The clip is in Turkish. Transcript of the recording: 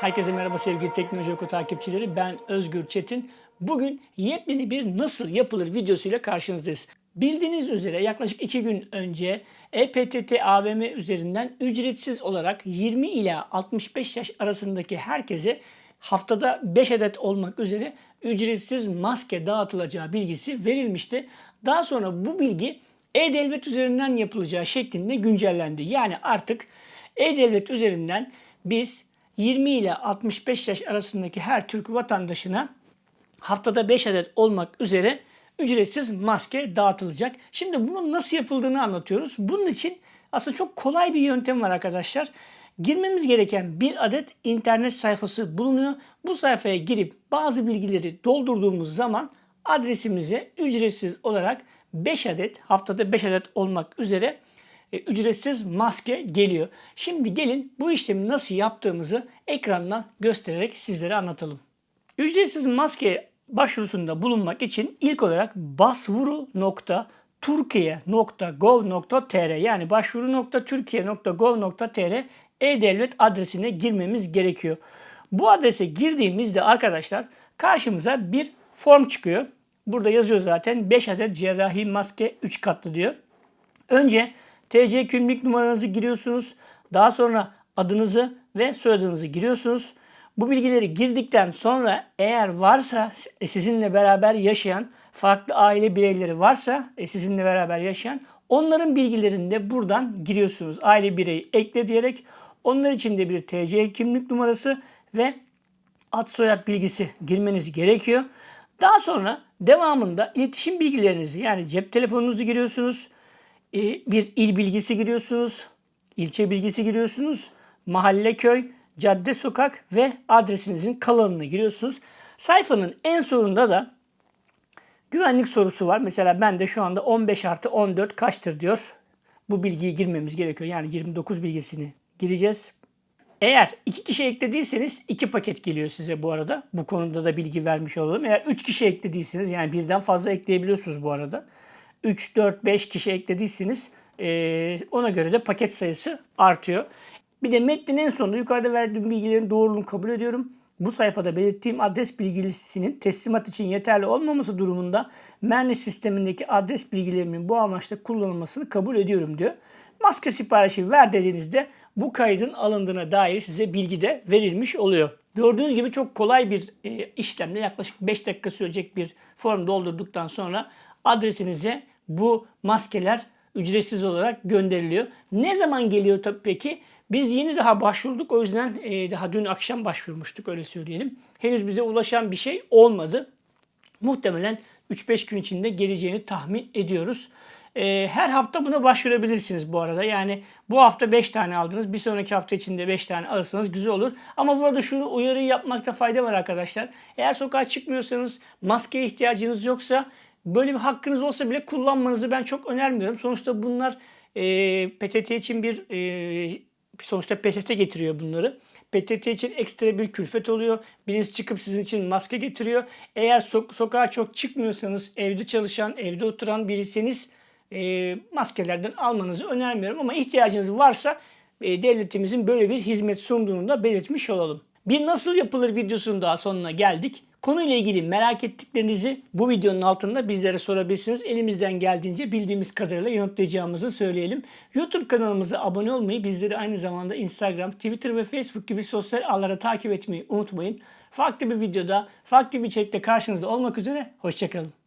Herkese merhaba sevgili Teknoloji Oku takipçileri. Ben Özgür Çetin. Bugün yepyeni bir nasıl yapılır videosuyla karşınızdayız. Bildiğiniz üzere yaklaşık 2 gün önce EPTT AVM üzerinden ücretsiz olarak 20 ila 65 yaş arasındaki herkese haftada 5 adet olmak üzere ücretsiz maske dağıtılacağı bilgisi verilmişti. Daha sonra bu bilgi E-Devlet üzerinden yapılacağı şeklinde güncellendi. Yani artık E-Devlet üzerinden biz 20 ile 65 yaş arasındaki her Türk vatandaşına haftada 5 adet olmak üzere ücretsiz maske dağıtılacak. Şimdi bunun nasıl yapıldığını anlatıyoruz. Bunun için aslında çok kolay bir yöntem var arkadaşlar. Girmemiz gereken bir adet internet sayfası bulunuyor. Bu sayfaya girip bazı bilgileri doldurduğumuz zaman adresimize ücretsiz olarak 5 adet haftada 5 adet olmak üzere e, ücretsiz maske geliyor. Şimdi gelin bu işlemi nasıl yaptığımızı ekrandan göstererek sizlere anlatalım. Ücretsiz maske başvurusunda bulunmak için ilk olarak başvuru.turkiye.gov.tr yani başvuru.türkiye.gov.tr e-devlet adresine girmemiz gerekiyor. Bu adrese girdiğimizde arkadaşlar karşımıza bir form çıkıyor. Burada yazıyor zaten 5 adet cerrahi maske 3 katlı diyor. Önce TC kimlik numaranızı giriyorsunuz. Daha sonra adınızı ve soyadınızı giriyorsunuz. Bu bilgileri girdikten sonra eğer varsa e, sizinle beraber yaşayan farklı aile bireyleri varsa e, sizinle beraber yaşayan onların bilgilerini de buradan giriyorsunuz. Aile bireyi ekle diyerek onlar için de bir TC kimlik numarası ve ad soyad bilgisi girmeniz gerekiyor. Daha sonra devamında iletişim bilgilerinizi yani cep telefonunuzu giriyorsunuz. E, bir il bilgisi giriyorsunuz. ilçe bilgisi giriyorsunuz. Mahalle, köy, cadde, sokak ve adresinizin kalanını giriyorsunuz. Sayfanın en sonunda da güvenlik sorusu var. Mesela ben de şu anda 15 artı 14 kaçtır diyor. Bu bilgiyi girmemiz gerekiyor. Yani 29 bilgisini gireceğiz. Eğer iki kişi eklediyseniz iki paket geliyor size bu arada. Bu konuda da bilgi vermiş olalım. Eğer üç kişi eklediyseniz yani birden fazla ekleyebiliyorsunuz bu arada. 3, 4, 5 kişi eklediyseniz ona göre de paket sayısı artıyor. Bir de metnin en sonunda yukarıda verdiğim bilgilerin doğruluğunu kabul ediyorum. Bu sayfada belirttiğim adres bilgilisinin teslimat için yeterli olmaması durumunda Merni sistemindeki adres bilgilerimin bu amaçla kullanılmasını kabul ediyorum diyor. Maske siparişi ver dediğinizde bu kaydın alındığına dair size bilgi de verilmiş oluyor. Gördüğünüz gibi çok kolay bir e, işlemle yaklaşık 5 dakika sürecek bir form doldurduktan sonra adresinize bu maskeler ücretsiz olarak gönderiliyor. Ne zaman geliyor tabii peki? Biz yeni daha başvurduk. O yüzden e, daha dün akşam başvurmuştuk öyle söyleyelim. Henüz bize ulaşan bir şey olmadı. Muhtemelen 3-5 gün içinde geleceğini tahmin ediyoruz. E, her hafta buna başvurabilirsiniz bu arada. Yani bu hafta 5 tane aldınız. Bir sonraki hafta içinde 5 tane alırsanız güzel olur. Ama burada şunu uyarıyı yapmakta fayda var arkadaşlar. Eğer sokağa çıkmıyorsanız, maskeye ihtiyacınız yoksa böyle bir hakkınız olsa bile kullanmanızı ben çok önermiyorum. Sonuçta bunlar e, PTT için bir e, sonuçta PTT getiriyor bunları. PTT için ekstra bir külfet oluyor. Birisi çıkıp sizin için maske getiriyor. Eğer so- sokağa çok çıkmıyorsanız, evde çalışan, evde oturan birisiniz e, maskelerden almanızı önermiyorum. Ama ihtiyacınız varsa e, devletimizin böyle bir hizmet sunduğunu da belirtmiş olalım. Bir nasıl yapılır videosunun daha sonuna geldik. Konuyla ilgili merak ettiklerinizi bu videonun altında bizlere sorabilirsiniz. Elimizden geldiğince bildiğimiz kadarıyla yanıtlayacağımızı söyleyelim. YouTube kanalımıza abone olmayı, bizleri aynı zamanda Instagram, Twitter ve Facebook gibi sosyal ağlara takip etmeyi unutmayın. Farklı bir videoda, farklı bir içerikte karşınızda olmak üzere. Hoşçakalın.